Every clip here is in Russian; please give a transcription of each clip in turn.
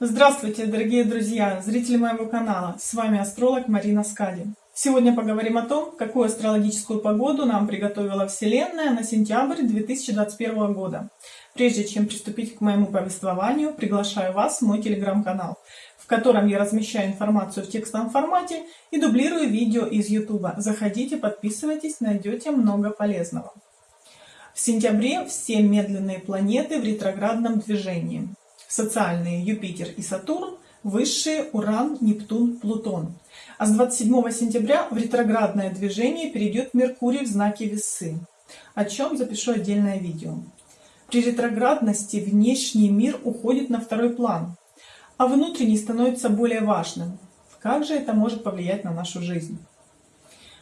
Здравствуйте, дорогие друзья, зрители моего канала. С вами астролог Марина Скади. Сегодня поговорим о том, какую астрологическую погоду нам приготовила Вселенная на сентябрь 2021 года. Прежде чем приступить к моему повествованию, приглашаю вас в мой телеграм-канал, в котором я размещаю информацию в текстовом формате и дублирую видео из YouTube. Заходите, подписывайтесь, найдете много полезного. В сентябре все медленные планеты в ретроградном движении социальные Юпитер и Сатурн, высшие Уран, Нептун, Плутон. А с 27 сентября в ретроградное движение перейдет Меркурий в знаке Весы, о чем запишу отдельное видео. При ретроградности внешний мир уходит на второй план, а внутренний становится более важным. Как же это может повлиять на нашу жизнь?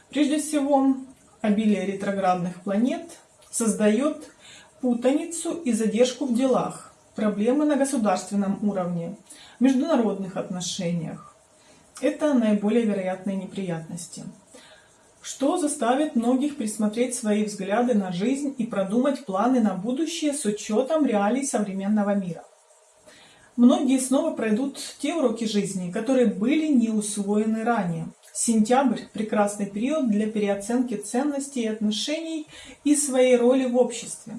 Прежде всего, обилие ретроградных планет создает путаницу и задержку в делах, проблемы на государственном уровне, международных отношениях. Это наиболее вероятные неприятности. Что заставит многих пересмотреть свои взгляды на жизнь и продумать планы на будущее с учетом реалий современного мира. Многие снова пройдут те уроки жизни, которые были не усвоены ранее. Сентябрь – прекрасный период для переоценки ценностей и отношений и своей роли в обществе.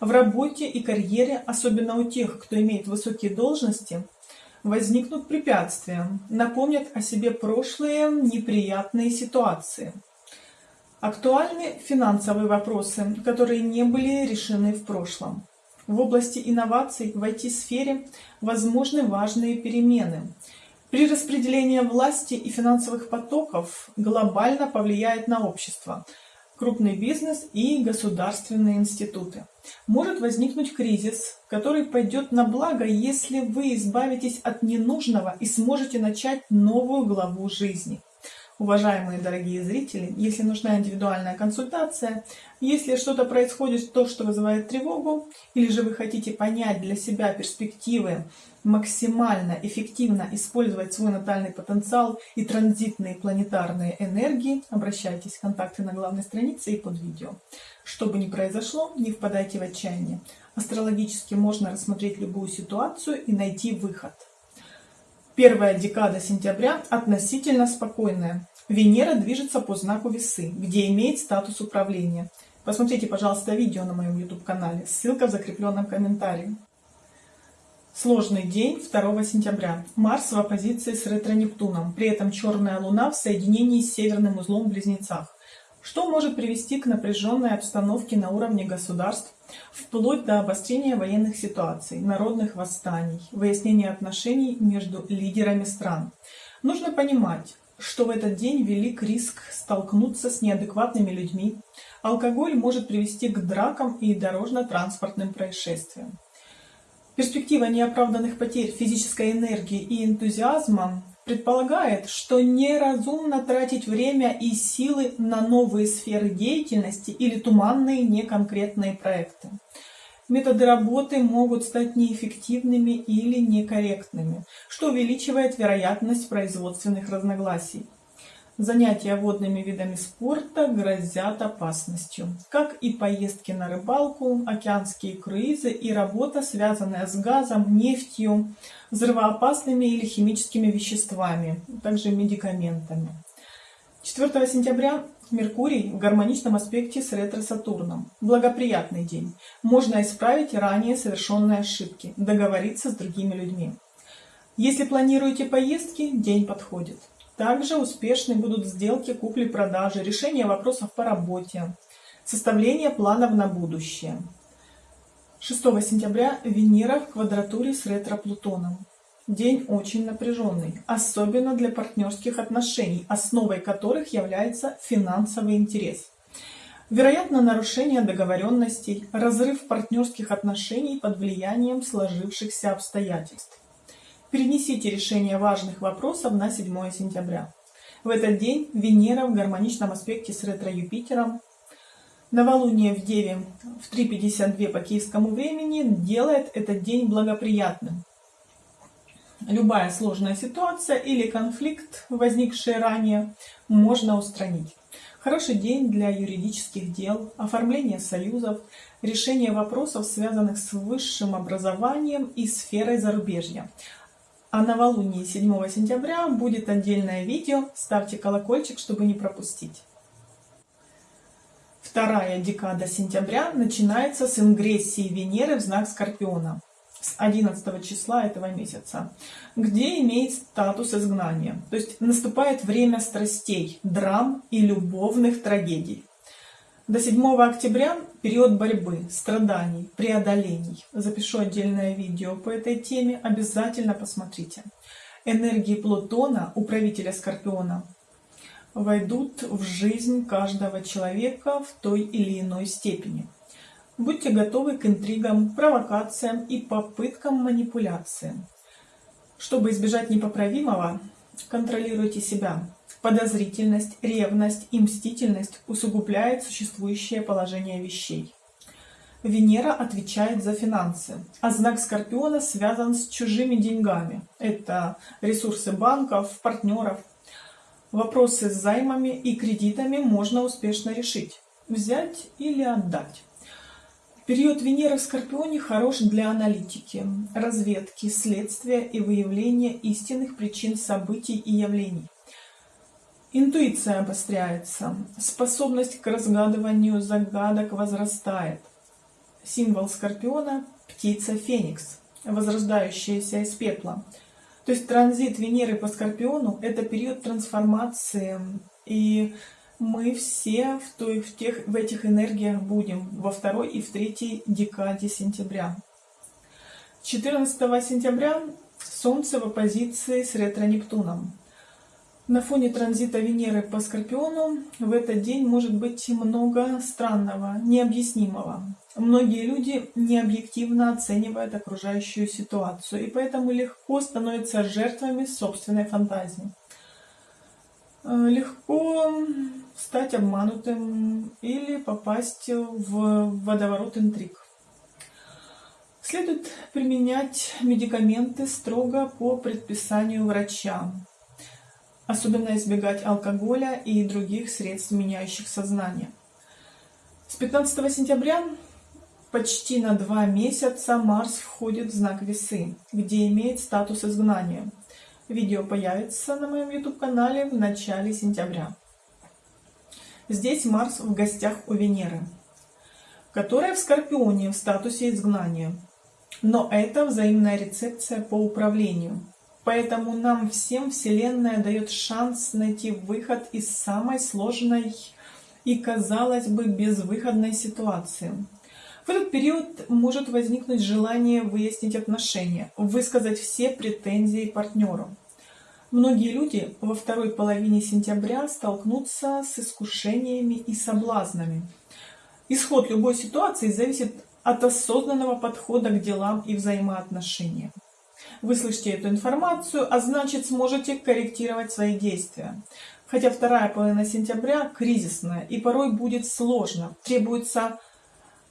В работе и карьере, особенно у тех, кто имеет высокие должности, возникнут препятствия, напомнят о себе прошлые неприятные ситуации. Актуальны финансовые вопросы, которые не были решены в прошлом. В области инноваций в IT-сфере возможны важные перемены. При распределении власти и финансовых потоков глобально повлияет на общество – крупный бизнес и государственные институты. Может возникнуть кризис, который пойдет на благо, если вы избавитесь от ненужного и сможете начать новую главу жизни. Уважаемые дорогие зрители, если нужна индивидуальная консультация, если что-то происходит, то, что вызывает тревогу, или же вы хотите понять для себя перспективы, максимально эффективно использовать свой натальный потенциал и транзитные планетарные энергии, обращайтесь в контакты на главной странице и под видео. Что бы ни произошло, не впадайте в отчаяние. Астрологически можно рассмотреть любую ситуацию и найти выход. Первая декада сентября относительно спокойная. Венера движется по знаку весы, где имеет статус управления. Посмотрите, пожалуйста, видео на моем YouTube-канале. Ссылка в закрепленном комментарии. Сложный день 2 сентября. Марс в оппозиции с ретро-Нептуном. При этом черная луна в соединении с северным узлом в Близнецах что может привести к напряженной обстановке на уровне государств, вплоть до обострения военных ситуаций, народных восстаний, выяснения отношений между лидерами стран. Нужно понимать, что в этот день велик риск столкнуться с неадекватными людьми. Алкоголь может привести к дракам и дорожно-транспортным происшествиям. Перспектива неоправданных потерь физической энергии и энтузиазма предполагает, что неразумно тратить время и силы на новые сферы деятельности или туманные неконкретные проекты. Методы работы могут стать неэффективными или некорректными, что увеличивает вероятность производственных разногласий. Занятия водными видами спорта грозят опасностью, как и поездки на рыбалку, океанские круизы и работа, связанная с газом, нефтью, взрывоопасными или химическими веществами, также медикаментами. 4 сентября Меркурий в гармоничном аспекте с ретро-Сатурном. Благоприятный день. Можно исправить ранее совершенные ошибки, договориться с другими людьми. Если планируете поездки, день подходит. Также успешны будут сделки купли-продажи, решение вопросов по работе, составление планов на будущее. 6 сентября Венера в квадратуре с ретро-Плутоном. День очень напряженный, особенно для партнерских отношений, основой которых является финансовый интерес. Вероятно, нарушение договоренностей, разрыв партнерских отношений под влиянием сложившихся обстоятельств. Перенесите решение важных вопросов на 7 сентября. В этот день Венера в гармоничном аспекте с ретро-Юпитером Новолуние в Деве в 3.52 по киевскому времени делает этот день благоприятным. Любая сложная ситуация или конфликт, возникший ранее, можно устранить. Хороший день для юридических дел, оформления союзов, решения вопросов, связанных с высшим образованием и сферой зарубежья, А новолуние 7 сентября будет отдельное видео. Ставьте колокольчик, чтобы не пропустить. Вторая декада сентября начинается с ингрессии Венеры в знак Скорпиона с 11 числа этого месяца, где имеет статус изгнания. То есть наступает время страстей, драм и любовных трагедий. До 7 октября период борьбы, страданий, преодолений. Запишу отдельное видео по этой теме, обязательно посмотрите. Энергии Плутона, управителя Скорпиона, войдут в жизнь каждого человека в той или иной степени. Будьте готовы к интригам, провокациям и попыткам манипуляции. Чтобы избежать непоправимого, контролируйте себя. Подозрительность, ревность и мстительность усугубляют существующее положение вещей. Венера отвечает за финансы, а знак Скорпиона связан с чужими деньгами. Это ресурсы банков, партнеров. Вопросы с займами и кредитами можно успешно решить. Взять или отдать. Период Венеры в Скорпионе хорош для аналитики, разведки, следствия и выявления истинных причин событий и явлений. Интуиция обостряется, способность к разгадыванию загадок возрастает. Символ Скорпиона – птица Феникс, возрождающаяся из пепла. То есть транзит Венеры по Скорпиону – это период трансформации и мы все в, той, в, тех, в этих энергиях будем во второй и в третьей декаде сентября. 14 сентября Солнце в оппозиции с ретро-Нептуном. На фоне транзита Венеры по Скорпиону в этот день может быть много странного, необъяснимого. Многие люди необъективно оценивают окружающую ситуацию и поэтому легко становятся жертвами собственной фантазии. Э, легко стать обманутым или попасть в водоворот интриг. Следует применять медикаменты строго по предписанию врача. Особенно избегать алкоголя и других средств, меняющих сознание. С 15 сентября почти на два месяца Марс входит в знак Весы, где имеет статус изгнания. Видео появится на моем YouTube-канале в начале сентября. Здесь Марс в гостях у Венеры, которая в Скорпионе в статусе изгнания. Но это взаимная рецепция по управлению. Поэтому нам всем Вселенная дает шанс найти выход из самой сложной и, казалось бы, безвыходной ситуации. В этот период может возникнуть желание выяснить отношения, высказать все претензии партнеру. Многие люди во второй половине сентября столкнутся с искушениями и соблазнами. Исход любой ситуации зависит от осознанного подхода к делам и взаимоотношениям. Вы слышите эту информацию, а значит сможете корректировать свои действия. Хотя вторая половина сентября кризисная и порой будет сложно, требуется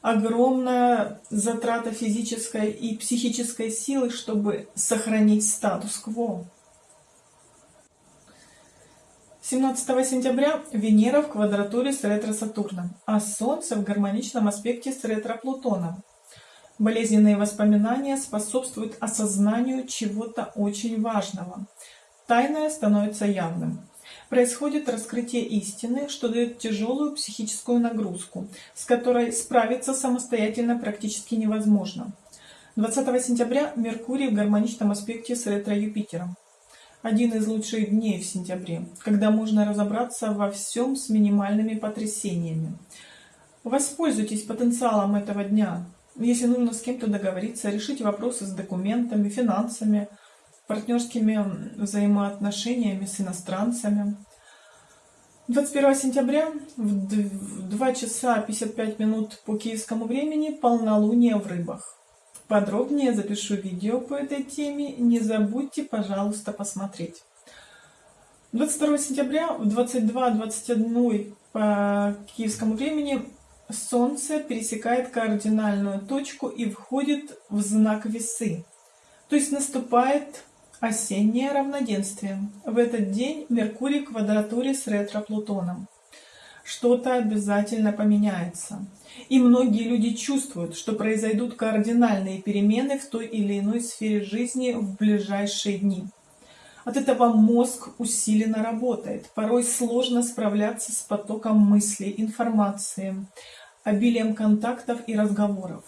огромная затрата физической и психической силы, чтобы сохранить статус-кво. 17 сентября Венера в квадратуре с ретро-Сатурном, а Солнце в гармоничном аспекте с ретро-Плутоном. Болезненные воспоминания способствуют осознанию чего-то очень важного. Тайное становится явным. Происходит раскрытие истины, что дает тяжелую психическую нагрузку, с которой справиться самостоятельно практически невозможно. 20 сентября Меркурий в гармоничном аспекте с ретро-Юпитером один из лучших дней в сентябре, когда можно разобраться во всем с минимальными потрясениями. Воспользуйтесь потенциалом этого дня. Если нужно с кем-то договориться, решить вопросы с документами, финансами, партнерскими взаимоотношениями с иностранцами. 21 сентября в 2 часа 55 минут по киевскому времени полнолуние в рыбах. Подробнее запишу видео по этой теме, не забудьте, пожалуйста, посмотреть. 22 сентября в 22.21 по киевскому времени Солнце пересекает кардинальную точку и входит в знак Весы. То есть наступает осеннее равноденствие. В этот день Меркурий в квадратуре с ретро-Плутоном. что-то обязательно поменяется. И многие люди чувствуют, что произойдут кардинальные перемены в той или иной сфере жизни в ближайшие дни. От этого мозг усиленно работает. Порой сложно справляться с потоком мыслей, информации, обилием контактов и разговоров.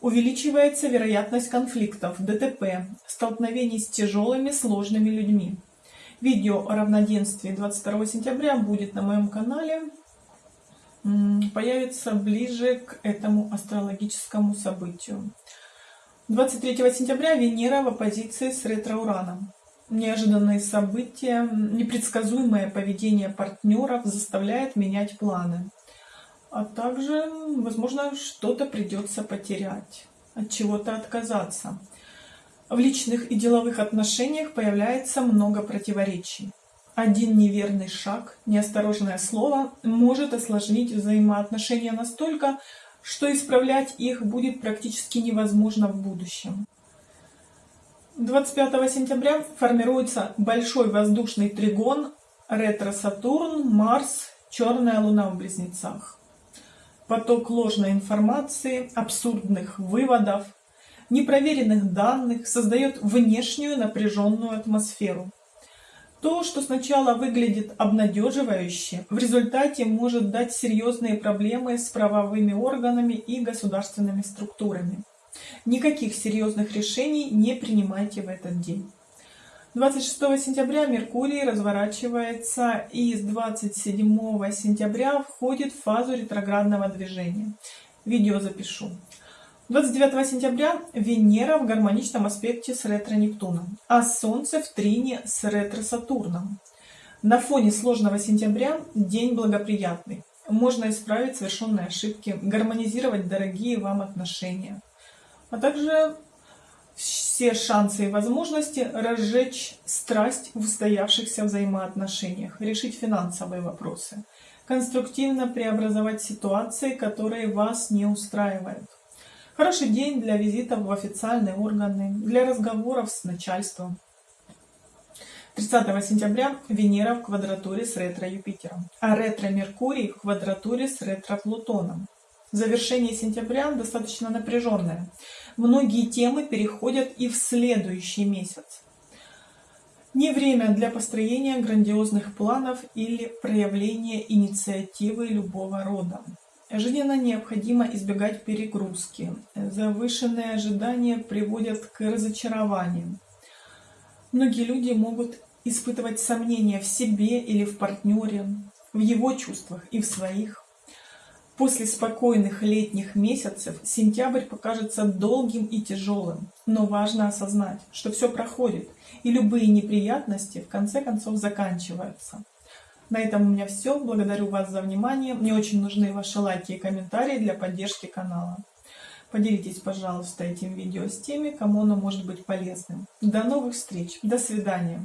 Увеличивается вероятность конфликтов, ДТП, столкновений с тяжелыми сложными людьми. Видео о равноденствии 22 сентября будет на моем канале. Появится ближе к этому астрологическому событию. 23 сентября Венера в оппозиции с ретро-ураном. Неожиданные события, непредсказуемое поведение партнеров заставляет менять планы. А также, возможно, что-то придется потерять, от чего-то отказаться. В личных и деловых отношениях появляется много противоречий. Один неверный шаг, неосторожное слово может осложнить взаимоотношения настолько, что исправлять их будет практически невозможно в будущем. 25 сентября формируется большой воздушный тригон ретро-Сатурн, Марс, черная луна в близнецах. Поток ложной информации, абсурдных выводов, непроверенных данных создает внешнюю напряженную атмосферу. То, что сначала выглядит обнадеживающе, в результате может дать серьезные проблемы с правовыми органами и государственными структурами. Никаких серьезных решений не принимайте в этот день. 26 сентября Меркурий разворачивается и с 27 сентября входит в фазу ретроградного движения. Видео запишу. 29 сентября Венера в гармоничном аспекте с ретро-Нептуном, а Солнце в трине с ретро-Сатурном. На фоне сложного сентября день благоприятный. Можно исправить совершенные ошибки, гармонизировать дорогие вам отношения, а также все шансы и возможности разжечь страсть в устоявшихся взаимоотношениях, решить финансовые вопросы, конструктивно преобразовать ситуации, которые вас не устраивают. Хороший день для визитов в официальные органы, для разговоров с начальством. 30 сентября Венера в квадратуре с ретро-Юпитером, а ретро-Меркурий в квадратуре с ретро-Плутоном. Завершение сентября достаточно напряженное. Многие темы переходят и в следующий месяц. Не время для построения грандиозных планов или проявления инициативы любого рода. Жизненно необходимо избегать перегрузки. Завышенные ожидания приводят к разочарованиям. Многие люди могут испытывать сомнения в себе или в партнере, в его чувствах и в своих. После спокойных летних месяцев сентябрь покажется долгим и тяжелым, но важно осознать, что все проходит, и любые неприятности в конце концов заканчиваются. На этом у меня все. Благодарю вас за внимание. Мне очень нужны ваши лайки и комментарии для поддержки канала. Поделитесь, пожалуйста, этим видео с теми, кому оно может быть полезным. До новых встреч. До свидания.